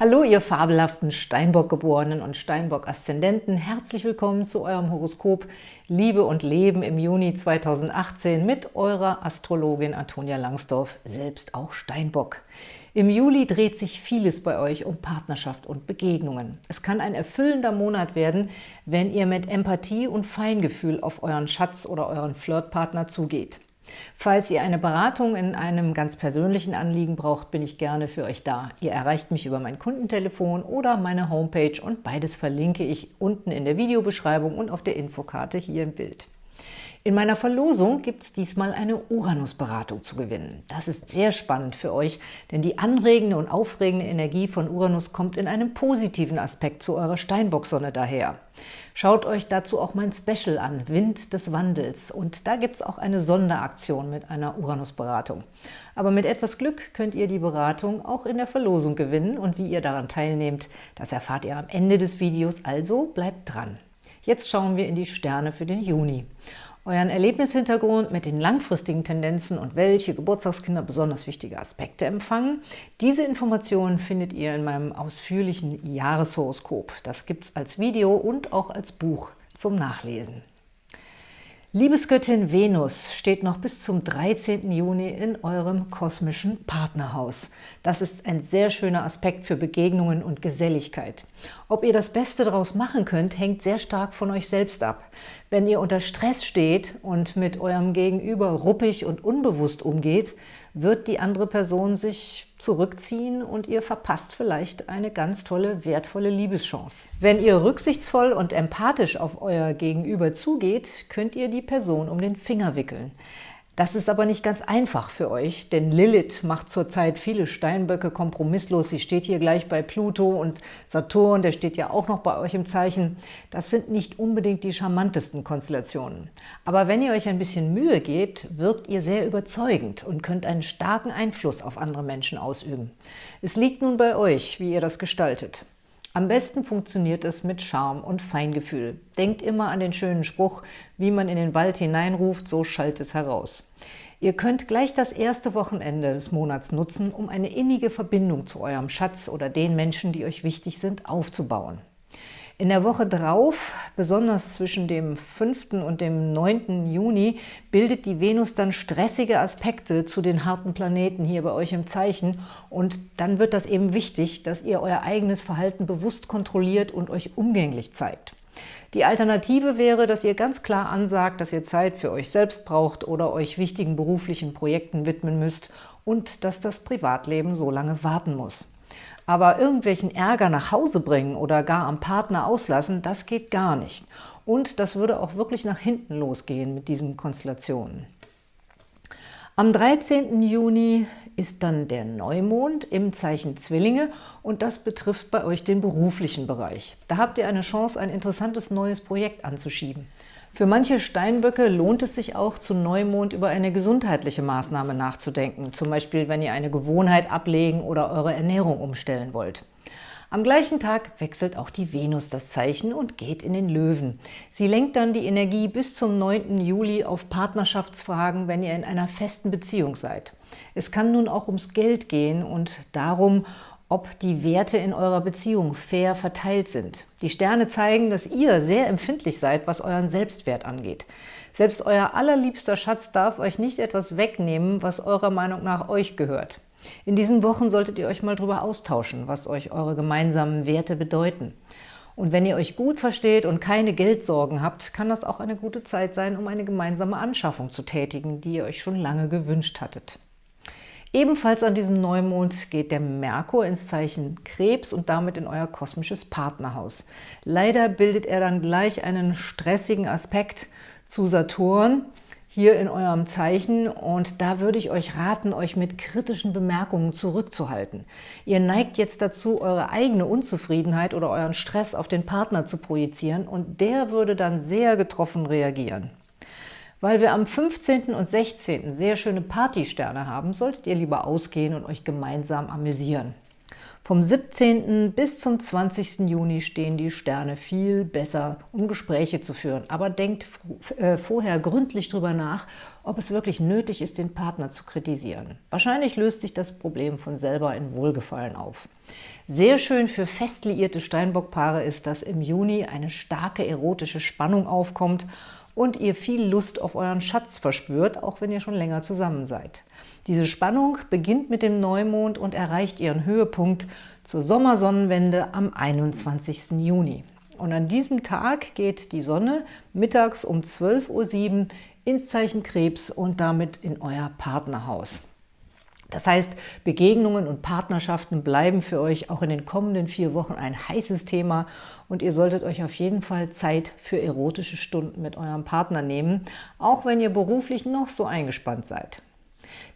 Hallo, ihr fabelhaften Steinbock-Geborenen und Steinbock-Aszendenten. Herzlich willkommen zu eurem Horoskop Liebe und Leben im Juni 2018 mit eurer Astrologin Antonia Langsdorf, selbst auch Steinbock. Im Juli dreht sich vieles bei euch um Partnerschaft und Begegnungen. Es kann ein erfüllender Monat werden, wenn ihr mit Empathie und Feingefühl auf euren Schatz oder euren Flirtpartner zugeht. Falls ihr eine Beratung in einem ganz persönlichen Anliegen braucht, bin ich gerne für euch da. Ihr erreicht mich über mein Kundentelefon oder meine Homepage und beides verlinke ich unten in der Videobeschreibung und auf der Infokarte hier im Bild. In meiner Verlosung gibt es diesmal eine Uranus-Beratung zu gewinnen. Das ist sehr spannend für euch, denn die anregende und aufregende Energie von Uranus kommt in einem positiven Aspekt zu eurer Steinbock-Sonne daher. Schaut euch dazu auch mein Special an, Wind des Wandels. Und da gibt es auch eine Sonderaktion mit einer Uranus-Beratung. Aber mit etwas Glück könnt ihr die Beratung auch in der Verlosung gewinnen. Und wie ihr daran teilnehmt, das erfahrt ihr am Ende des Videos, also bleibt dran. Jetzt schauen wir in die Sterne für den Juni euren Erlebnishintergrund mit den langfristigen Tendenzen und welche Geburtstagskinder besonders wichtige Aspekte empfangen. Diese Informationen findet ihr in meinem ausführlichen Jahreshoroskop. Das gibt es als Video und auch als Buch zum Nachlesen. Liebesgöttin Venus steht noch bis zum 13. Juni in eurem kosmischen Partnerhaus. Das ist ein sehr schöner Aspekt für Begegnungen und Geselligkeit. Ob ihr das Beste daraus machen könnt, hängt sehr stark von euch selbst ab. Wenn ihr unter Stress steht und mit eurem Gegenüber ruppig und unbewusst umgeht, wird die andere Person sich zurückziehen und ihr verpasst vielleicht eine ganz tolle, wertvolle Liebeschance. Wenn ihr rücksichtsvoll und empathisch auf euer Gegenüber zugeht, könnt ihr die Person um den Finger wickeln. Das ist aber nicht ganz einfach für euch, denn Lilith macht zurzeit viele Steinböcke kompromisslos. Sie steht hier gleich bei Pluto und Saturn, der steht ja auch noch bei euch im Zeichen. Das sind nicht unbedingt die charmantesten Konstellationen. Aber wenn ihr euch ein bisschen Mühe gebt, wirkt ihr sehr überzeugend und könnt einen starken Einfluss auf andere Menschen ausüben. Es liegt nun bei euch, wie ihr das gestaltet. Am besten funktioniert es mit Charme und Feingefühl. Denkt immer an den schönen Spruch, wie man in den Wald hineinruft, so schallt es heraus. Ihr könnt gleich das erste Wochenende des Monats nutzen, um eine innige Verbindung zu eurem Schatz oder den Menschen, die euch wichtig sind, aufzubauen. In der Woche drauf, besonders zwischen dem 5. und dem 9. Juni, bildet die Venus dann stressige Aspekte zu den harten Planeten hier bei euch im Zeichen und dann wird das eben wichtig, dass ihr euer eigenes Verhalten bewusst kontrolliert und euch umgänglich zeigt. Die Alternative wäre, dass ihr ganz klar ansagt, dass ihr Zeit für euch selbst braucht oder euch wichtigen beruflichen Projekten widmen müsst und dass das Privatleben so lange warten muss. Aber irgendwelchen Ärger nach Hause bringen oder gar am Partner auslassen, das geht gar nicht. Und das würde auch wirklich nach hinten losgehen mit diesen Konstellationen. Am 13. Juni ist dann der Neumond im Zeichen Zwillinge und das betrifft bei euch den beruflichen Bereich. Da habt ihr eine Chance, ein interessantes neues Projekt anzuschieben. Für manche Steinböcke lohnt es sich auch, zu Neumond über eine gesundheitliche Maßnahme nachzudenken, zum Beispiel, wenn ihr eine Gewohnheit ablegen oder eure Ernährung umstellen wollt. Am gleichen Tag wechselt auch die Venus das Zeichen und geht in den Löwen. Sie lenkt dann die Energie bis zum 9. Juli auf Partnerschaftsfragen, wenn ihr in einer festen Beziehung seid. Es kann nun auch ums Geld gehen und darum, ob die Werte in eurer Beziehung fair verteilt sind. Die Sterne zeigen, dass ihr sehr empfindlich seid, was euren Selbstwert angeht. Selbst euer allerliebster Schatz darf euch nicht etwas wegnehmen, was eurer Meinung nach euch gehört. In diesen Wochen solltet ihr euch mal darüber austauschen, was euch eure gemeinsamen Werte bedeuten. Und wenn ihr euch gut versteht und keine Geldsorgen habt, kann das auch eine gute Zeit sein, um eine gemeinsame Anschaffung zu tätigen, die ihr euch schon lange gewünscht hattet. Ebenfalls an diesem Neumond geht der Merkur ins Zeichen Krebs und damit in euer kosmisches Partnerhaus. Leider bildet er dann gleich einen stressigen Aspekt zu Saturn hier in eurem Zeichen und da würde ich euch raten, euch mit kritischen Bemerkungen zurückzuhalten. Ihr neigt jetzt dazu, eure eigene Unzufriedenheit oder euren Stress auf den Partner zu projizieren und der würde dann sehr getroffen reagieren. Weil wir am 15. und 16. sehr schöne Partysterne haben, solltet ihr lieber ausgehen und euch gemeinsam amüsieren. Vom 17. bis zum 20. Juni stehen die Sterne viel besser, um Gespräche zu führen. Aber denkt äh, vorher gründlich drüber nach, ob es wirklich nötig ist, den Partner zu kritisieren. Wahrscheinlich löst sich das Problem von selber in Wohlgefallen auf. Sehr schön für fest liierte Steinbockpaare ist, dass im Juni eine starke erotische Spannung aufkommt und ihr viel Lust auf euren Schatz verspürt, auch wenn ihr schon länger zusammen seid. Diese Spannung beginnt mit dem Neumond und erreicht ihren Höhepunkt zur Sommersonnenwende am 21. Juni. Und an diesem Tag geht die Sonne mittags um 12.07 Uhr ins Zeichen Krebs und damit in euer Partnerhaus. Das heißt, Begegnungen und Partnerschaften bleiben für euch auch in den kommenden vier Wochen ein heißes Thema und ihr solltet euch auf jeden Fall Zeit für erotische Stunden mit eurem Partner nehmen, auch wenn ihr beruflich noch so eingespannt seid.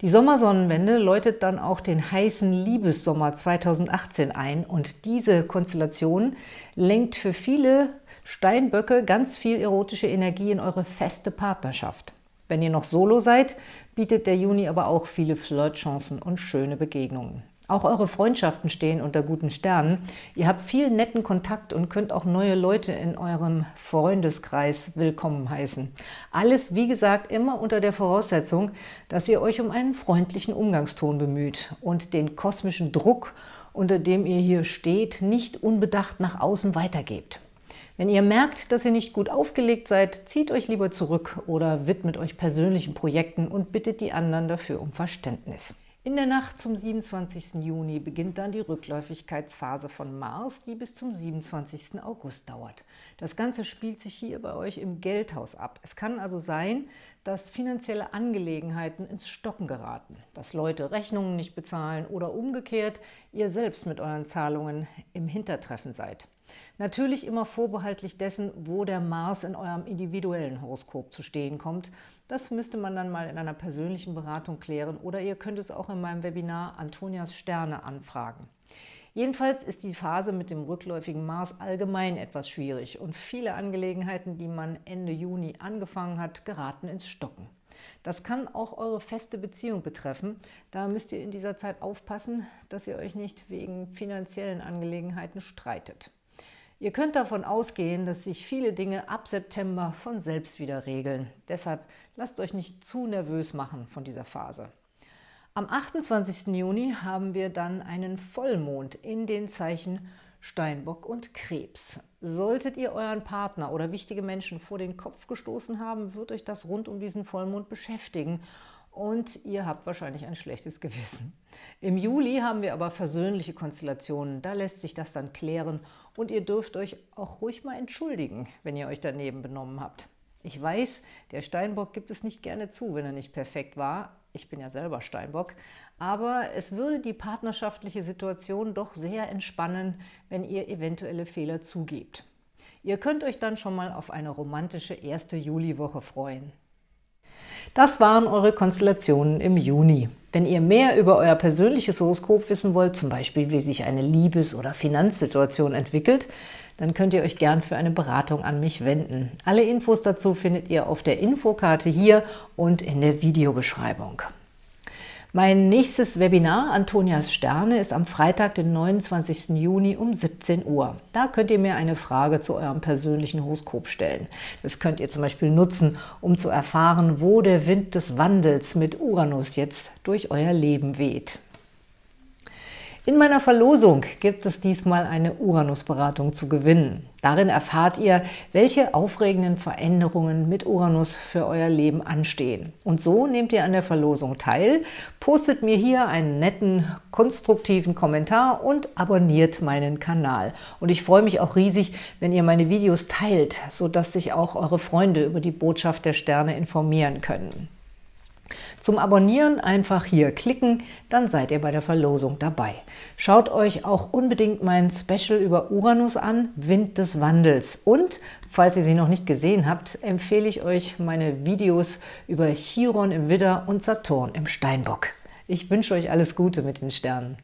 Die Sommersonnenwende läutet dann auch den heißen Liebessommer 2018 ein und diese Konstellation lenkt für viele Steinböcke ganz viel erotische Energie in eure feste Partnerschaft. Wenn ihr noch Solo seid, bietet der Juni aber auch viele Flirtchancen und schöne Begegnungen. Auch eure Freundschaften stehen unter guten Sternen. Ihr habt viel netten Kontakt und könnt auch neue Leute in eurem Freundeskreis willkommen heißen. Alles, wie gesagt, immer unter der Voraussetzung, dass ihr euch um einen freundlichen Umgangston bemüht und den kosmischen Druck, unter dem ihr hier steht, nicht unbedacht nach außen weitergebt. Wenn ihr merkt, dass ihr nicht gut aufgelegt seid, zieht euch lieber zurück oder widmet euch persönlichen Projekten und bittet die anderen dafür um Verständnis. In der Nacht zum 27. Juni beginnt dann die Rückläufigkeitsphase von Mars, die bis zum 27. August dauert. Das Ganze spielt sich hier bei euch im Geldhaus ab. Es kann also sein, dass finanzielle Angelegenheiten ins Stocken geraten, dass Leute Rechnungen nicht bezahlen oder umgekehrt ihr selbst mit euren Zahlungen im Hintertreffen seid. Natürlich immer vorbehaltlich dessen, wo der Mars in eurem individuellen Horoskop zu stehen kommt. Das müsste man dann mal in einer persönlichen Beratung klären oder ihr könnt es auch in meinem Webinar Antonias Sterne anfragen. Jedenfalls ist die Phase mit dem rückläufigen Mars allgemein etwas schwierig und viele Angelegenheiten, die man Ende Juni angefangen hat, geraten ins Stocken. Das kann auch eure feste Beziehung betreffen. Da müsst ihr in dieser Zeit aufpassen, dass ihr euch nicht wegen finanziellen Angelegenheiten streitet. Ihr könnt davon ausgehen, dass sich viele Dinge ab September von selbst wieder regeln. Deshalb lasst euch nicht zu nervös machen von dieser Phase. Am 28. Juni haben wir dann einen Vollmond in den Zeichen Steinbock und Krebs. Solltet ihr euren Partner oder wichtige Menschen vor den Kopf gestoßen haben, wird euch das rund um diesen Vollmond beschäftigen und ihr habt wahrscheinlich ein schlechtes Gewissen. Im Juli haben wir aber versöhnliche Konstellationen, da lässt sich das dann klären und ihr dürft euch auch ruhig mal entschuldigen, wenn ihr euch daneben benommen habt. Ich weiß, der Steinbock gibt es nicht gerne zu, wenn er nicht perfekt war. Ich bin ja selber Steinbock. Aber es würde die partnerschaftliche Situation doch sehr entspannen, wenn ihr eventuelle Fehler zugebt. Ihr könnt euch dann schon mal auf eine romantische erste Juliwoche freuen. Das waren eure Konstellationen im Juni. Wenn ihr mehr über euer persönliches Horoskop wissen wollt, zum Beispiel wie sich eine Liebes- oder Finanzsituation entwickelt, dann könnt ihr euch gern für eine Beratung an mich wenden. Alle Infos dazu findet ihr auf der Infokarte hier und in der Videobeschreibung. Mein nächstes Webinar, Antonias Sterne, ist am Freitag, den 29. Juni um 17 Uhr. Da könnt ihr mir eine Frage zu eurem persönlichen Horoskop stellen. Das könnt ihr zum Beispiel nutzen, um zu erfahren, wo der Wind des Wandels mit Uranus jetzt durch euer Leben weht. In meiner Verlosung gibt es diesmal eine Uranus-Beratung zu gewinnen. Darin erfahrt ihr, welche aufregenden Veränderungen mit Uranus für euer Leben anstehen. Und so nehmt ihr an der Verlosung teil, postet mir hier einen netten, konstruktiven Kommentar und abonniert meinen Kanal. Und ich freue mich auch riesig, wenn ihr meine Videos teilt, sodass sich auch eure Freunde über die Botschaft der Sterne informieren können. Zum Abonnieren einfach hier klicken, dann seid ihr bei der Verlosung dabei. Schaut euch auch unbedingt mein Special über Uranus an, Wind des Wandels. Und, falls ihr sie noch nicht gesehen habt, empfehle ich euch meine Videos über Chiron im Widder und Saturn im Steinbock. Ich wünsche euch alles Gute mit den Sternen.